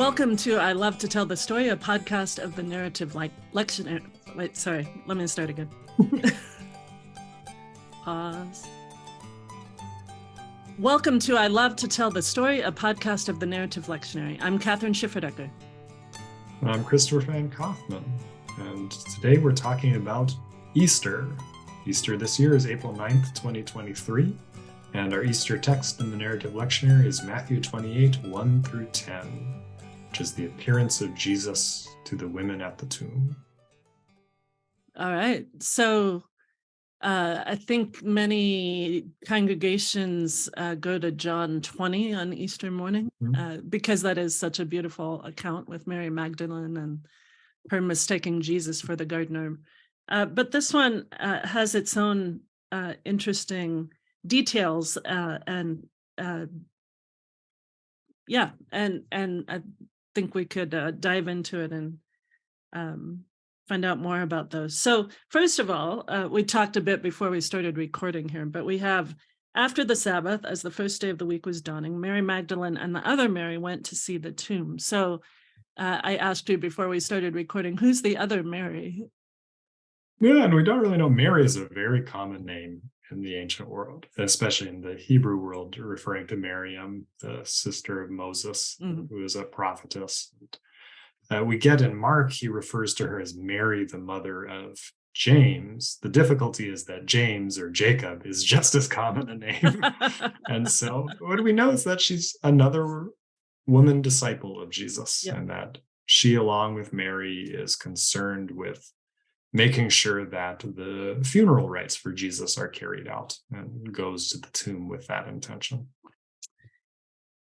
Welcome to I Love to Tell the Story, a podcast of the narrative like lectionary. Wait, sorry, let me start again. Pause. Welcome to I Love to Tell the Story, a podcast of the narrative lectionary. I'm Kathryn Schifferdecker. I'm Christopher Van Kaufman, and today we're talking about Easter. Easter this year is April 9th, 2023, and our Easter text in the narrative lectionary is Matthew 28, 1 through 10 which is the appearance of Jesus to the women at the tomb. All right. So uh, I think many congregations uh, go to John 20 on Easter morning mm-hmm. uh, because that is such a beautiful account with Mary Magdalene and her mistaking Jesus for the gardener. Uh, but this one uh, has its own uh, interesting details and yeah, and and think we could uh, dive into it and um, find out more about those. So first of all, uh, we talked a bit before we started recording here, but we have after the Sabbath, as the first day of the week was dawning, Mary Magdalene and the other Mary went to see the tomb. So uh, I asked you before we started recording, who's the other Mary? Yeah, and we don't really know. Mary is a very common name in the ancient world, especially in the Hebrew world, referring to Miriam, the sister of Moses, mm-hmm. who is a prophetess. Uh, we get in Mark, he refers to her as Mary, the mother of James. The difficulty is that James or Jacob is just as common a name. and so, what do we know is that she's another woman disciple of Jesus, yep. and that she, along with Mary, is concerned with making sure that the funeral rites for Jesus are carried out and goes to the tomb with that intention.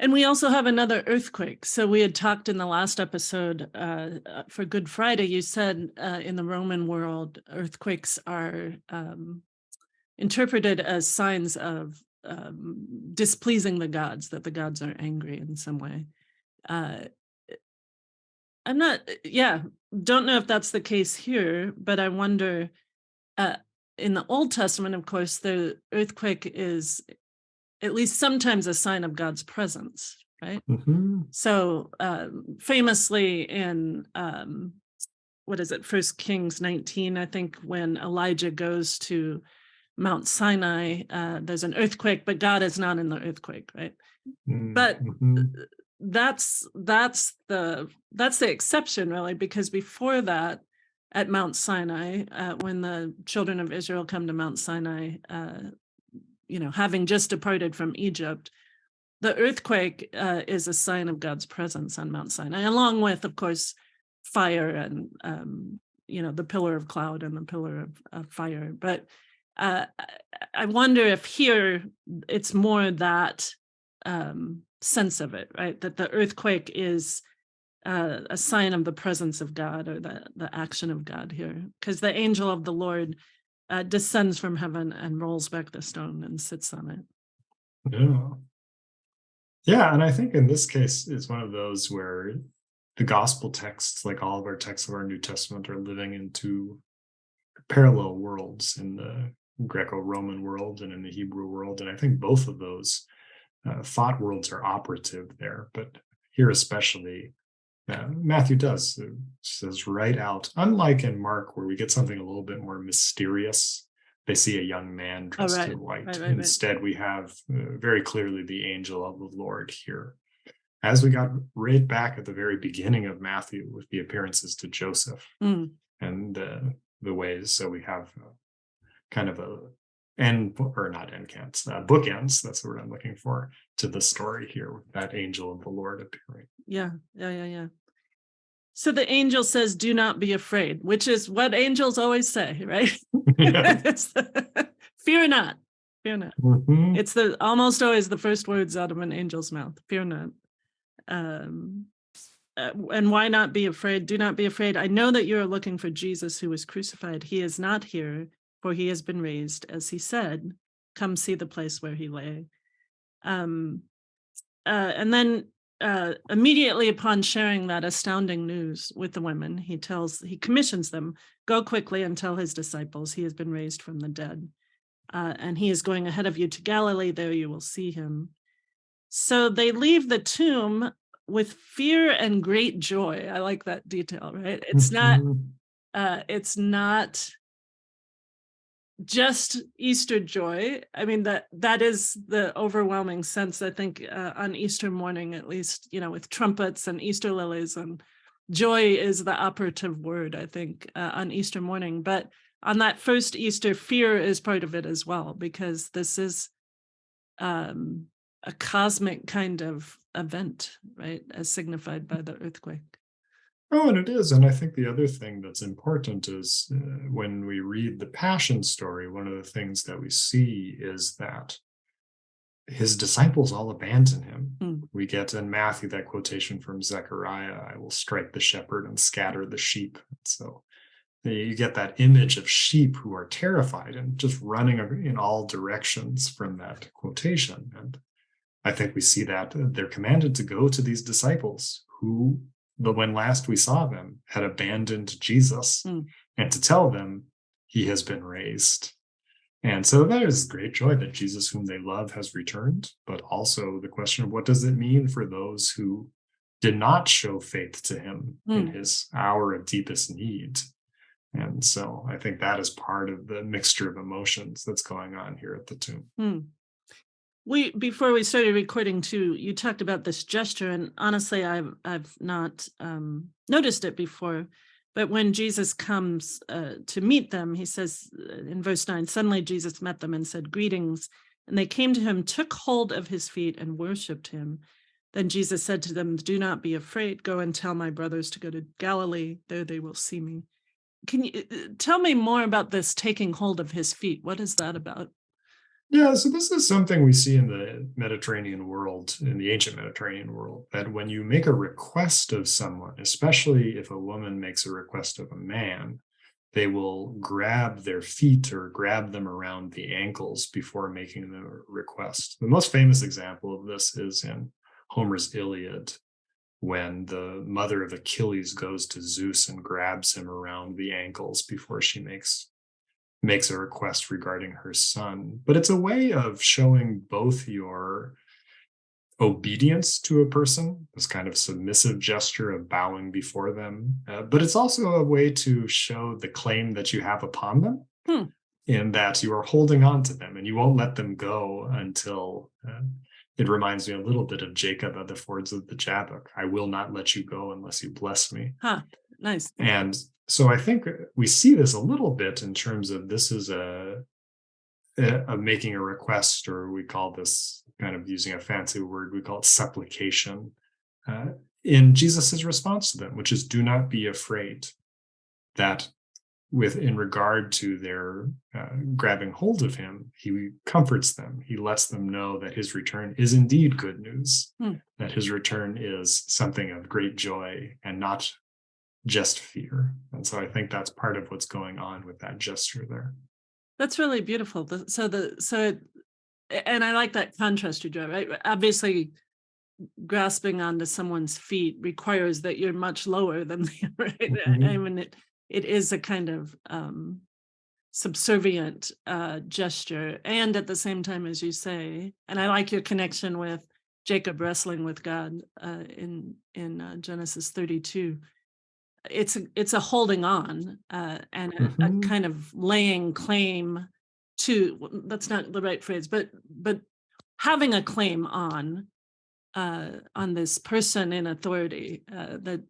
And we also have another earthquake. So we had talked in the last episode uh, uh, for Good Friday. You said uh, in the Roman world, earthquakes are um, interpreted as signs of um, displeasing the gods, that the gods are angry in some way. Uh, I'm not, uh, yeah, don't know if that's the case here, but I wonder. Uh, in the Old Testament, of course, the earthquake is at least sometimes a sign of God's presence, right? Mm-hmm. So, uh, famously in um, what is it, First Kings 19, I think, when Elijah goes to Mount Sinai, uh, there's an earthquake, but God is not in the earthquake, right? Mm-hmm. But that's that's the that's the exception really because before that at mount sinai uh, when the children of israel come to mount sinai uh, you know having just departed from egypt the earthquake uh, is a sign of god's presence on mount sinai along with of course fire and um, you know the pillar of cloud and the pillar of, of fire. But uh, i wonder if here it's more that um, sense of it, right? That the earthquake is uh, a sign of the presence of God or the, the action of God here. Because the angel of the Lord uh, descends from heaven and rolls back the stone and sits on it. Yeah. Yeah. And I think in this case, it's one of those where the gospel texts, like all of our texts of our New Testament, are living into parallel worlds in the Greco Roman world and in the Hebrew world. And I think both of those uh, thought worlds are operative there, but here especially, uh, Matthew does uh, says right out. Unlike in Mark, where we get something a little bit more mysterious, they see a young man oh, dressed oh, right. in white. Right, right, Instead, we have uh, very clearly the angel of the Lord here. As we got right back at the very beginning of Matthew with the appearances to Joseph mm. and the ways, so we have uh, kind of a end or not end cans, uh, bookends. That's the word I'm looking for to the story here with that angel of the Lord appearing. Yeah, yeah, yeah, yeah. So the angel says, "Do not be afraid," which is what angels always say, right? Fear not, fear not. Mm-hmm. It's the almost always the first words out of an angel's mouth. Fear not. Um, uh, and why not be afraid? Do not be afraid. I know that you are looking for Jesus who was crucified. He is not here for he has been raised, as he said, come see the place where he lay. Um, uh, and then uh, immediately upon sharing that astounding news with the women, he tells, he commissions them, go quickly and tell his disciples he has been raised from the dead. Uh, and he is going ahead of you to Galilee, there you will see him. So they leave the tomb with fear and great joy. I like that detail, right? It's not Mhm. uh it's not just Easter joy. I mean that that is the overwhelming sense I think uh, on Easter morning at least, you know, with trumpets and Easter lilies and joy is the operative word I think uh, on Easter morning, but on that first Easter fear is part of it as well because this is um a cosmic kind of event, right? As signified by the earthquake. Oh, and it is. And I think the other thing that's important is uh, when we read the Passion story, one of the things that we see is that his disciples all abandon him. Mm. We get in Matthew that quotation from Zechariah I will strike the shepherd and scatter the sheep. So you get that image of sheep who are terrified and just running in all directions from that quotation. And I think we see that uh, they're commanded to go to these disciples who, the when last we saw them, had abandoned Jesus Mm. and to tell them he has been raised. And so that is great joy that Jesus, whom they love, has returned. But also the question of what does it mean for those who did not show faith to him in Mm. his hour of deepest need? And so I think that is part of the mixture of emotions that's going on here at the tomb. Hmm. We before we started recording too, you talked about this gesture, and honestly, I've I've not um, noticed it before. But when Jesus comes uh, to meet them, he says uh, in verse nine, suddenly Jesus met them and said, "Greetings." And they came to him, took hold of his feet, and worshipped him. Then Jesus said to them, "Do not be afraid. Go and tell my brothers to go to Galilee. There they will see me." Can you uh, tell me more about this taking hold of his feet? What is that about? Yeah, so this is something we see in the Mediterranean world, in the ancient Mediterranean world, that when you make a request of someone, especially if a woman makes a request of a man, they will grab their feet or grab them around the ankles before making the request. The most famous example of this is in Homer's Iliad, when the mother of Achilles goes to Zeus and grabs him around the ankles before she makes makes a request regarding her son. But it's a way of showing both your obedience to a person, this kind of submissive gesture of bowing before them, uh, but it's also a way to show the claim that you have upon them. Hmm. In that you are holding on to them and you won't let them go until uh, it reminds me a little bit of Jacob at the fords of the Jabbok. I will not let you go unless you bless me. Huh, nice. And so I think we see this a little bit in terms of this is a, a, a making a request, or we call this kind of using a fancy word, we call it supplication. Uh, in Jesus's response to them, which is do not be afraid that with in regard to their uh, grabbing hold of him, he comforts them. He lets them know that his return is indeed good news, Hmm. that his return is something of great joy and not just fear. And so I think that's part of what's going on with that gesture there. That's really beautiful. So the so it, and I like that contrast you draw. Right, obviously, grasping onto someone's feet requires that you're much lower than they are. Right? I Mhm. mean, it it is a kind of um, subservient uh, gesture, and at the same time, as you say, and I like your connection with Jacob wrestling with God uh, in in uh, Genesis 32 it's a, it's a holding on uh, and a, a Mhm. kind of laying claim to that's not the right phrase but but having a claim on uh, on this person in authority uh, that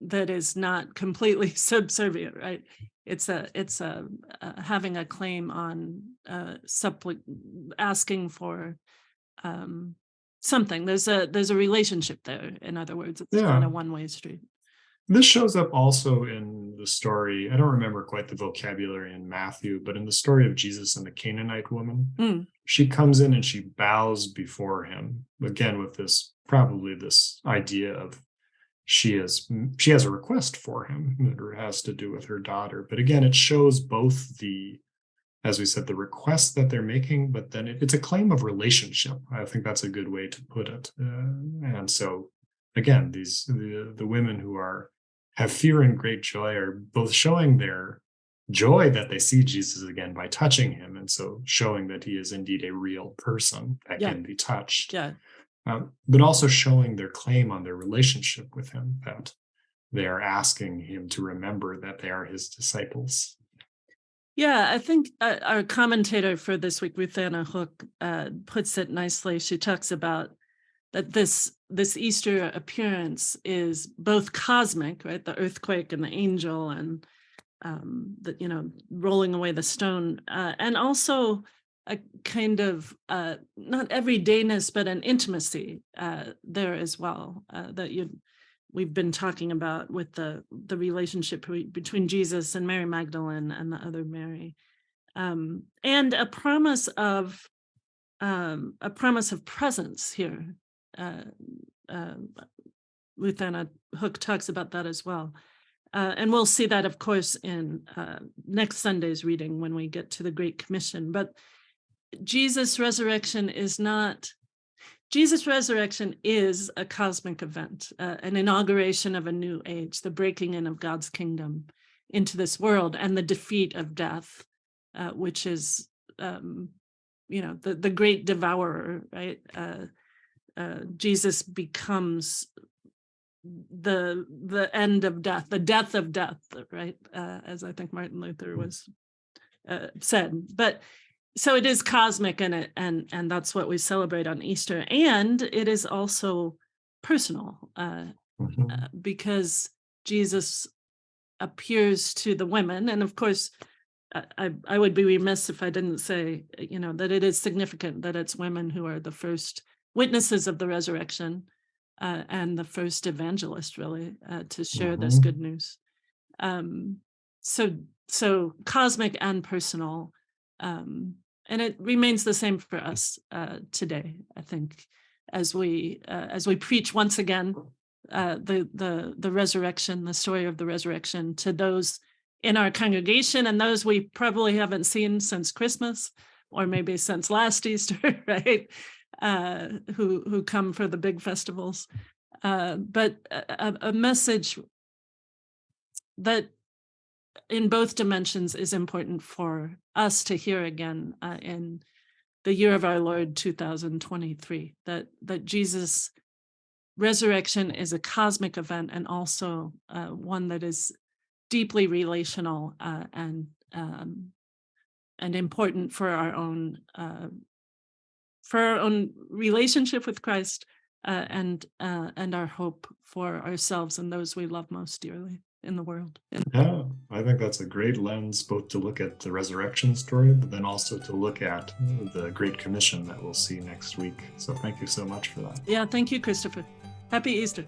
that is not completely subservient right it's a it's a, uh having a claim on uh suppli- asking for um something there's a there's a relationship there in other words it's not Yeah. a one-way street This shows up also in the story. I don't remember quite the vocabulary in Matthew, but in the story of Jesus and the Canaanite woman, Mm. she comes in and she bows before him again with this probably this idea of she is she has a request for him that has to do with her daughter but again it shows both the as we said the request that they're making but then it, it's a claim of relationship i think that's a good way to put it uh, and so again these the, the women who are have fear and great joy are both showing their joy that they see jesus again by touching him and so showing that he is indeed a real person that Yeah. can be touched yeah um, but also showing their claim on their relationship with him that they are asking him to remember that they are his disciples. Yeah, I think uh, our commentator for this week, Ruth Anna Hook, uh, puts it nicely. She talks about that this this Easter appearance is both cosmic, right? The earthquake and the angel, and um, the you know rolling away the stone, uh, and also a kind of uh, not everydayness, but an intimacy uh, there as well uh, that you we've been talking about with the the relationship between Jesus and Mary Magdalene and the other Mary, um, and a promise of um, a promise of presence here. Uh, uh, Ruth Anna Hook talks about that as well. Uh, and we'll see that, of course, in uh, next Sunday's reading when we get to the Great Commission. But Jesus' resurrection is not, Jesus' resurrection is a cosmic event, uh, an inauguration of a new age, the breaking in of God's kingdom into this world and the defeat of death, uh, which is, um, you know, the, the great devourer, right? Uh, Jesus becomes the the end of death, the death of death, right? Uh, as I think Martin Luther was uh, said. But so it is cosmic and it and and that's what we celebrate on Easter. And it is also personal uh, Mhm. uh, because Jesus appears to the women. And of course, I, I I would be remiss if I didn't say, you know, that it is significant that it's women who are the first witnesses of the resurrection uh, and the first evangelist really uh, to share this Mhm. good news. Um, so so cosmic and personal, um, and it remains the same for us uh, today. I think as we uh, as we preach once again uh, the the the resurrection, the story of the resurrection to those in our congregation and those we probably haven't seen since Christmas or maybe since last Easter, right? Uh, who who come for the big festivals, uh, but a, a message that in both dimensions is important for us to hear again uh, in the year of our Lord 2023 that that Jesus resurrection is a cosmic event and also uh, one that is deeply relational uh, and um, and important for our own uh, for our own relationship with Christ uh, and uh, and our hope for ourselves and those we love most dearly in the world. Yeah, I think that's a great lens both to look at the resurrection story, but then also to look at the Great Commission that we'll see next week. So thank you so much for that. yeah, thank you, Christopher. Happy Easter.